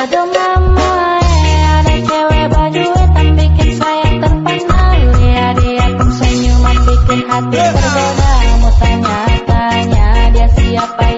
Aduh mama ya Ada cewek baju hitam bikin saya terpana Ya dia pun senyuman bikin hati berbeda. Mau tanya-tanya dia siapa?